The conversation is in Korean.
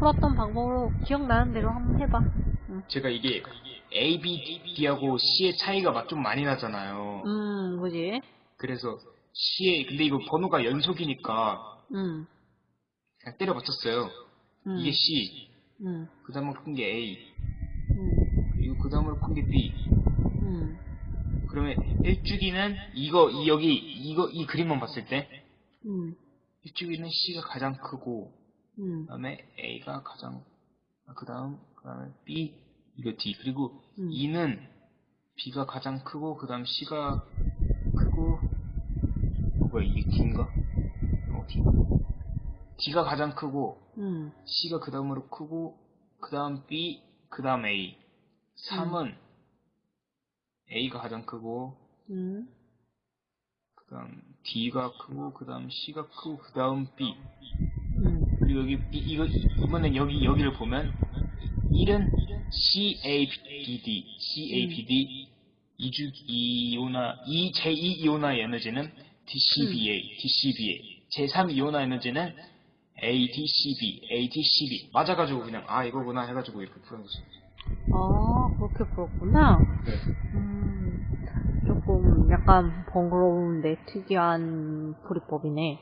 방법으로 기억나는 대로 한번 해봐. 제가 이게 A, B, D하고 C의 차이가 막좀 많이 나잖아요. 음, 그지? 그래서 C의 근데 이거 번호가 연속이니까 음, 그냥 때려 맞췄어요. 음, 이게 C, 음, 그 다음으로 큰 게 A, 음, 그리고 그 다음으로 큰 게 B. 음, 그러면 일주기는 이거 이 여기 이거 이 그림만 봤을 때 음, 일주기는 C가 가장 크고 음, 그다음에 A가 가장 그다음 그다음에 B 이거 D. 그리고 음. E는 B가 가장 크고 그다음 C가 크고 어, 뭐야 이게 D인가? 어 D. D가 가장 크고 음, C가 그 다음으로 크고 그 다음 B 그 다음 A. 3은 A가 가장 크고 음, 그 다음 D가 크고 그 다음 C가 크고 그 다음 B. 음, 그리고 여기 B, 이거 이번엔 여기 여기를 보면 1은 C A B D C A B D 이주 이온화 이 제2 이온화 에너지는 DCBA DCBA 제3 이온화 에너지는 ADCB ADCB 맞아가지고 그냥 아 이거구나 해가지고 이렇게 푸는 거죠. 아, 그렇게 풀었구나. 네. 음, 조금 약간 번거로운데 특이한 풀이법이네.